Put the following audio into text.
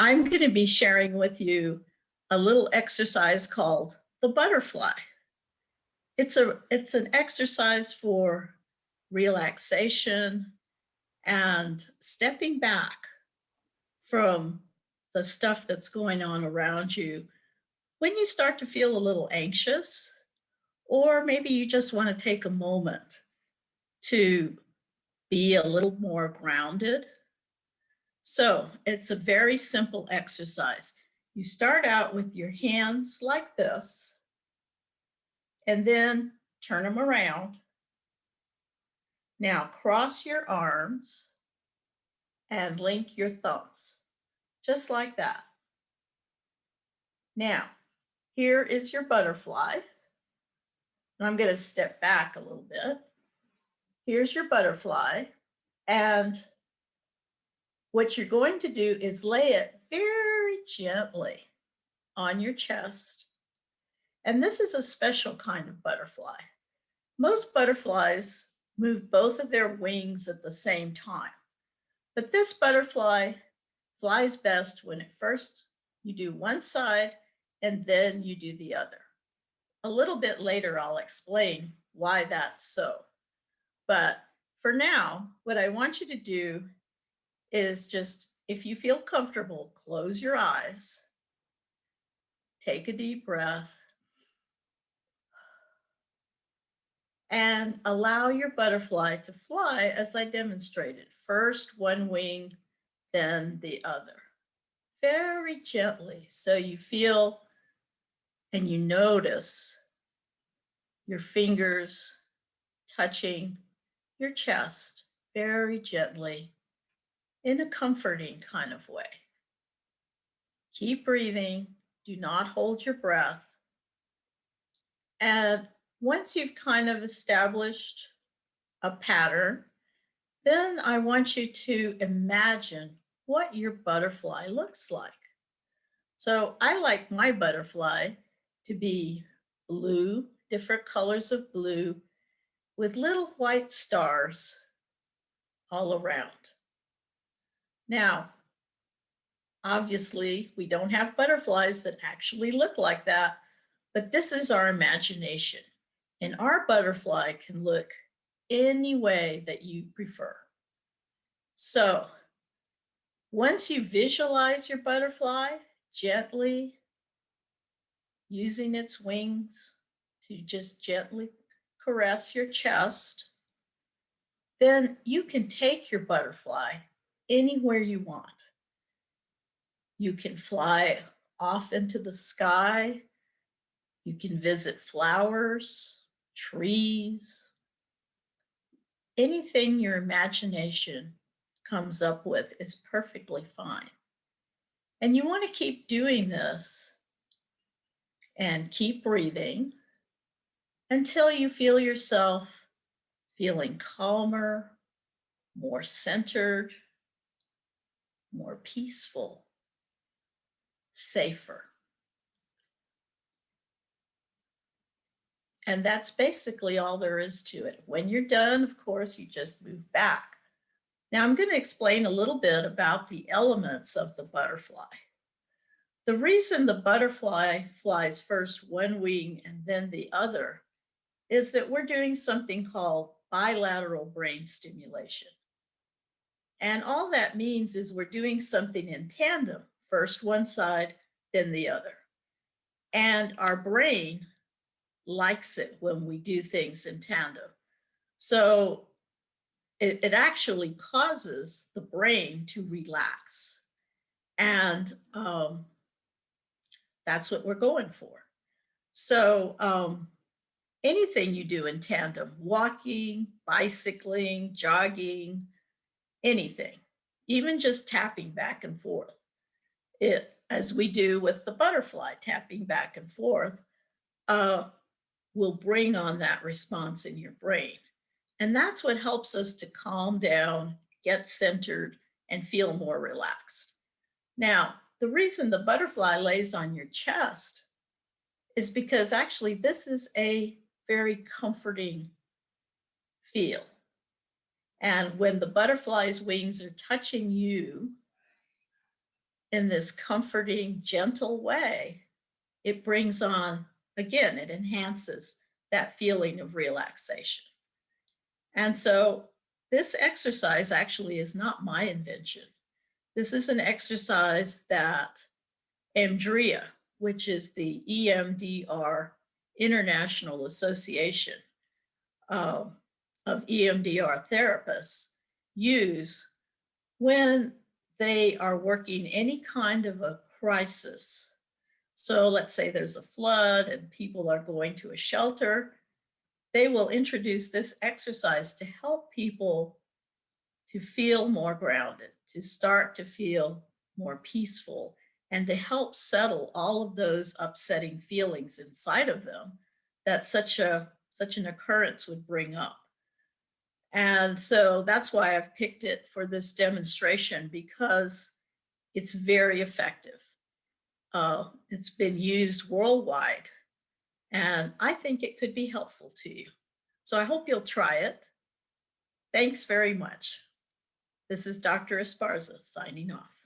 I'm going to be sharing with you a little exercise called the butterfly. It's a it's an exercise for relaxation and stepping back from the stuff that's going on around you when you start to feel a little anxious or maybe you just want to take a moment to be a little more grounded. So it's a very simple exercise. You start out with your hands like this, and then turn them around. Now cross your arms and link your thumbs, just like that. Now, here is your butterfly. And I'm going to step back a little bit. Here's your butterfly. And what you're going to do is lay it very gently on your chest. And this is a special kind of butterfly. Most butterflies move both of their wings at the same time. But this butterfly flies best when at first you do one side and then you do the other. A little bit later, I'll explain why that's so. But for now, what I want you to do is just, if you feel comfortable, close your eyes, take a deep breath, and allow your butterfly to fly as I demonstrated. First one wing, then the other. Very gently, so you feel and you notice your fingers touching your chest very gently in a comforting kind of way. Keep breathing. Do not hold your breath. And once you've kind of established a pattern, then I want you to imagine what your butterfly looks like. So I like my butterfly to be blue, different colors of blue with little white stars all around. Now, obviously we don't have butterflies that actually look like that, but this is our imagination. And our butterfly can look any way that you prefer. So once you visualize your butterfly, gently using its wings to just gently caress your chest, then you can take your butterfly anywhere you want. You can fly off into the sky. You can visit flowers, trees, anything your imagination comes up with is perfectly fine. And you want to keep doing this and keep breathing until you feel yourself feeling calmer, more centered, more peaceful, safer. And that's basically all there is to it. When you're done, of course, you just move back. Now I'm going to explain a little bit about the elements of the butterfly. The reason the butterfly flies first one wing and then the other is that we're doing something called bilateral brain stimulation. And all that means is we're doing something in tandem, first one side, then the other. And our brain likes it when we do things in tandem. So it, it actually causes the brain to relax. And um, that's what we're going for. So um, anything you do in tandem, walking, bicycling, jogging, anything, even just tapping back and forth, it, as we do with the butterfly, tapping back and forth, uh, will bring on that response in your brain. And that's what helps us to calm down, get centered, and feel more relaxed. Now, the reason the butterfly lays on your chest is because actually this is a very comforting feel. And when the butterfly's wings are touching you, in this comforting, gentle way, it brings on, again, it enhances that feeling of relaxation. And so this exercise actually is not my invention. This is an exercise that EMDRIA, which is the EMDR International Association um, of EMDR therapists, use when they are working any kind of a crisis. So let's say there's a flood and people are going to a shelter. They will introduce this exercise to help people to feel more grounded, to start to feel more peaceful, and to help settle all of those upsetting feelings inside of them that such a such an occurrence would bring up. And so that's why I've picked it for this demonstration because it's very effective. Uh, it's been used worldwide and I think it could be helpful to you. So I hope you'll try it. Thanks very much. This is Dr. Esparza signing off.